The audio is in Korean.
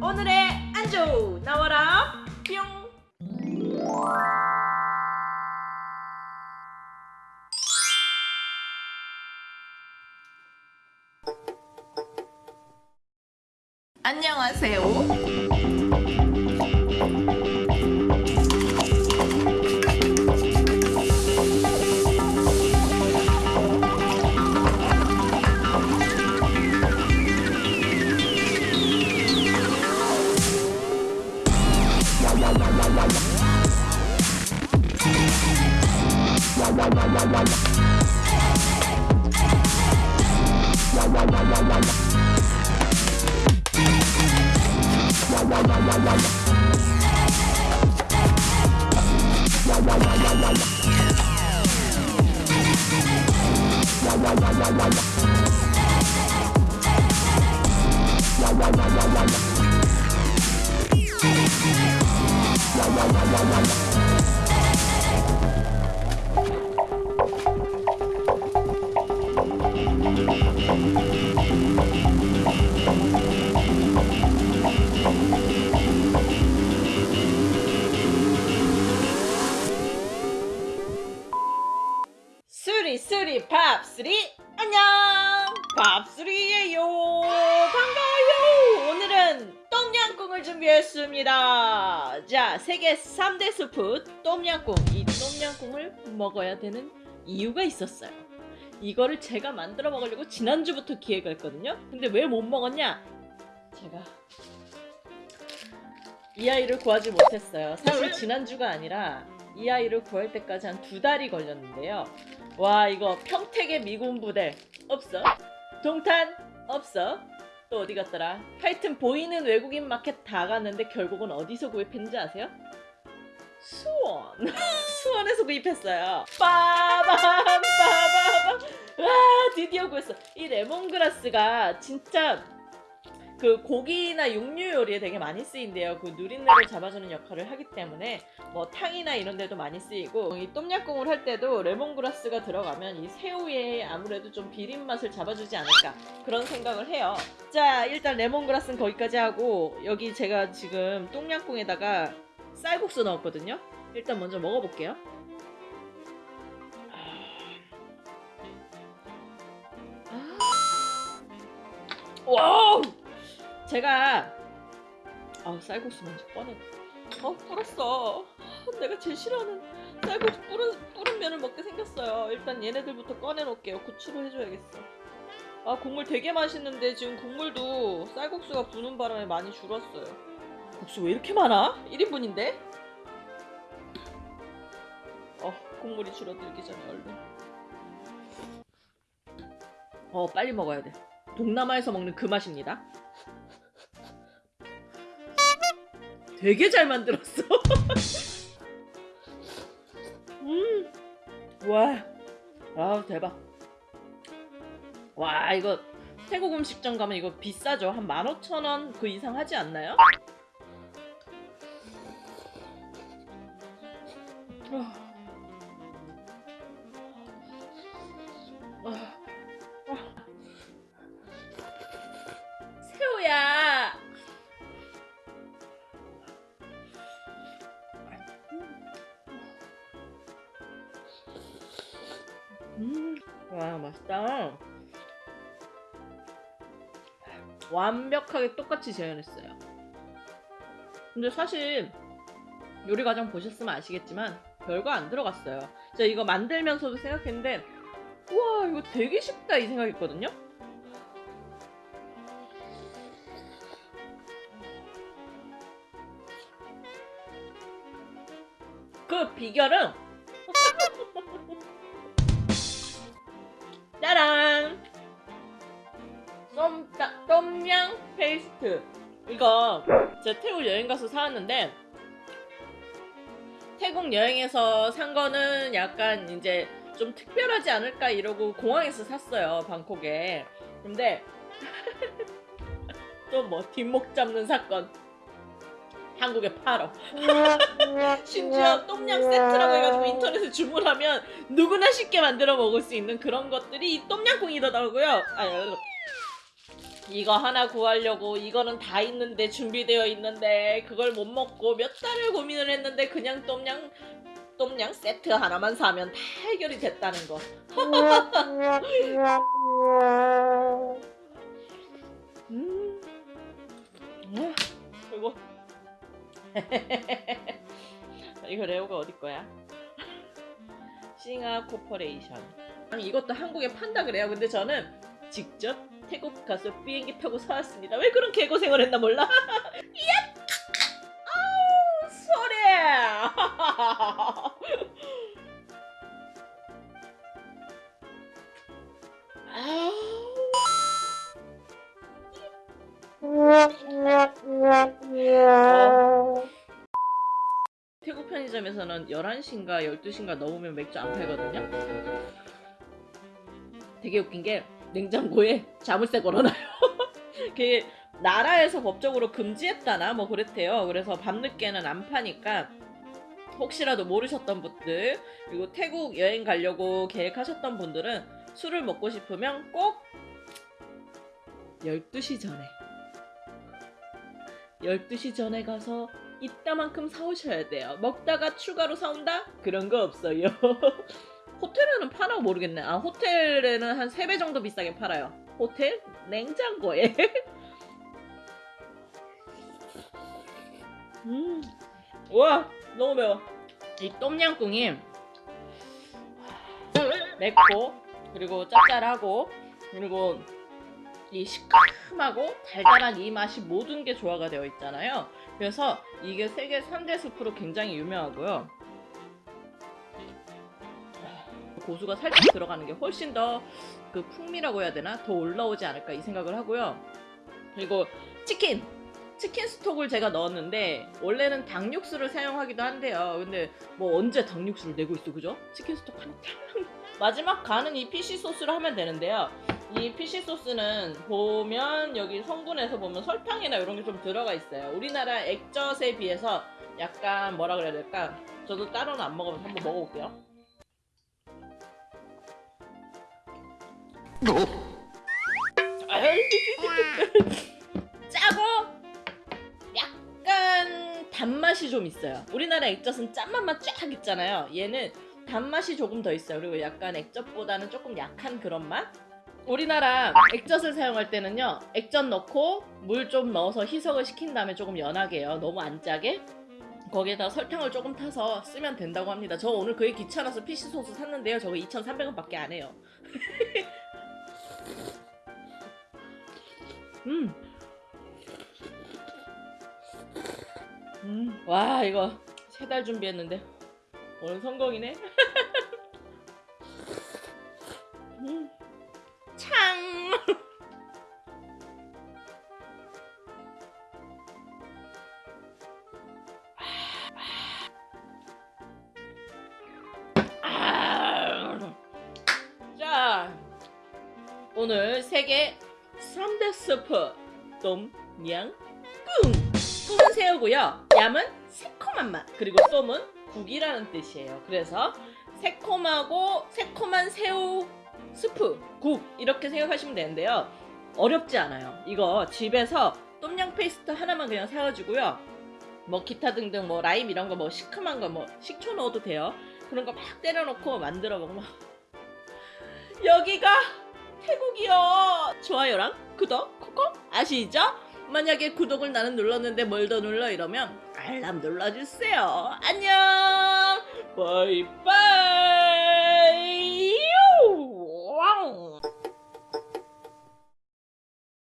오늘의 안주 나와라. 뿅. 안녕하세요 쓰리 밥쓰리 안녕! 밥쓰리예요. 반가워요. 오늘은 똠양꿍을 준비했습니다. 자 세계 3대 스프 똠양꿍. 이 똠양꿍을 먹어야 되는 이유가 있었어요. 이거를 제가 만들어 먹으려고 지난주부터 기획을 했거든요. 근데 왜 못 먹었냐? 제가 이 아이를 구하지 못했어요. 사실 지난주가 아니라 이 아이를 구할 때까지 한 두 달이 걸렸는데요. 와 이거 평택의 미군 부대 없어? 동탄 없어? 또 어디 갔더라? 하여튼 보이는 외국인 마켓 다 갔는데 결국은 어디서 구입했는지 아세요? 수원. 수원에서 구입했어요. 빠밤 빠밤. 와 드디어 구했어. 이 레몬그라스가 진짜 그 고기나 육류 요리에 되게 많이 쓰인대요. 그 누린내를 잡아주는 역할을 하기 때문에 뭐 탕이나 이런 데도 많이 쓰이고 이 똠양꿍을 할 때도 레몬그라스가 들어가면 이 새우의 아무래도 좀 비린 맛을 잡아주지 않을까 그런 생각을 해요. 자 일단 레몬그라스는 거기까지 하고 여기 제가 지금 똠양꿍에다가 쌀국수 넣었거든요. 일단 먼저 먹어볼게요. 아. Wow! 제가 아 쌀국수 먼저 꺼내 어 불었어. 내가 제일 싫어하는 쌀국수 뿌른, 뿌른 면을 먹게 생겼어요. 일단 얘네들부터 꺼내놓을게요. 고추로 해줘야겠어. 아 국물 되게 맛있는데 지금 국물도 쌀국수가 부는 바람에 많이 줄었어요. 국수 왜 이렇게 많아? 1인분인데? 어 국물이 줄어들기 전에 얼른. 어 빨리 먹어야 돼. 동남아에서 먹는 그 맛입니다 되게 잘 만들었어. 음, 와, 아 대박. 와 이거 태국 음식점 가면 이거 비싸죠? 한 15,000원 그 이상 하지 않나요? 아. 와 맛있다. 완벽하게 똑같이 재현했어요. 근데 사실 요리 과정 보셨으면 아시겠지만 별거 안 들어갔어요. 제가 이거 만들면서도 생각했는데 우와 이거 되게 쉽다 이 생각했거든요. 그 비결은 페이스트 이거 제가 태국 여행 가서 사왔는데 태국 여행에서 산 거는 약간 이제 좀 특별하지 않을까 이러고 공항에서 샀어요 방콕에 근데 또 뭐 뒷목 잡는 사건 한국에 팔어 심지어 똠양 세트라고 해가지고 인터넷에 주문하면 누구나 쉽게 만들어 먹을 수 있는 그런 것들이 이 똠양꿍이더라고요. 아. 이거 하나 구하려고 이거는 다 있는데 준비되어 있는데 그걸 못 먹고 몇 달을 고민을 했는데 그냥 똠양 똠양 세트 하나만 사면 다 해결이 됐다는 거. 음. 음. 그리고 이거 레오가 어디 거야? 싱하 corporation. 이것도 한국에 판다 그래요. 근데 저는 직접 태국 가서 비행기 타고 사왔습니다. 왜 그런 개고생을 했나 몰라. 야! 아우 소리. 태국 편의점에서는 11시인가 12시인가 넘으면 맥주 안 팔거든요. 되게 웃긴 게 냉장고에 자물쇠 걸어놔요. 그게 나라에서 법적으로 금지했다나 뭐 그랬대요. 그래서 밤늦게는 안 파니까 혹시라도 모르셨던 분들 그리고 태국 여행 가려고 계획하셨던 분들은 술을 먹고 싶으면 꼭 12시 전에 12시 전에 가서 이따만큼 사오셔야 돼요. 먹다가 추가로 사온다? 그런 거 없어요. 호텔에는 파나 모르겠네. 아, 호텔에는 한 3배 정도 비싸게 팔아요. 호텔? 냉장고에. 음. 와, 너무 매워. 이 똠양꿍이 맵고, 그리고 짭짤하고, 그리고 이 시큼하고 달달한 이 맛이 모든 게 조화가 되어 있잖아요. 그래서 이게 세계 3대 숲으로 굉장히 유명하고요. 고수가 살짝 들어가는 게 훨씬 더 그 풍미라고 해야 되나? 더 올라오지 않을까 이 생각을 하고요. 그리고 치킨! 치킨 스톡을 제가 넣었는데 원래는 닭육수를 사용하기도 한대요. 근데 뭐 언제 닭육수를 내고 있어 그죠? 치킨 스톡 하나 탁! 마지막 간은 이 피시 소스를 하면 되는데요. 이 피시 소스는 보면 여기 성분에서 보면 설탕이나 이런 게 좀 들어가 있어요. 우리나라 액젓에 비해서 약간 뭐라 그래야 될까? 저도 따로는 안 먹어봐서 한번 먹어볼게요. 짜고 약간 단맛이 좀 있어요. 우리나라 액젓은 짠맛만 쫙 있잖아요. 얘는 단맛이 조금 더 있어요. 그리고 약간 액젓보다는 조금 약한 그런 맛? 우리나라 액젓을 사용할 때는요 액젓 넣고 물 좀 넣어서 희석을 시킨 다음에 조금 연하게 해요 너무 안 짜게 거기에다 설탕을 조금 타서 쓰면 된다고 합니다 저 오늘 그게 귀찮아서 피시 소스 샀는데요 저거 2,300원 밖에 안 해요 음. 음. 와 이거 세 달 준비했는데 오늘 성공이네 음. 창. 아. 자, 오늘 세계 3대 스프 똠양 꿍. 꿍은 새우고요. 얌은 새콤한 맛. 그리고 똠은 국이라는 뜻이에요. 그래서 새콤하고 새콤한 새우 스프, 국 이렇게 생각하시면 되는데요. 어렵지 않아요. 이거 집에서 똠양 페이스트 하나만 그냥 사가지고요. 뭐 기타 등등 뭐 라임 이런 거 뭐 시큼한 거 뭐 식초 넣어도 돼요. 그런 거 막 때려놓고 만들어 먹으면 여기가 태국이요. 좋아요랑 구독 콕콕 아시죠? 만약에 구독을 나는 눌렀는데 뭘 더 눌러 이러면 알람 눌러주세요. 안녕. 바이바이.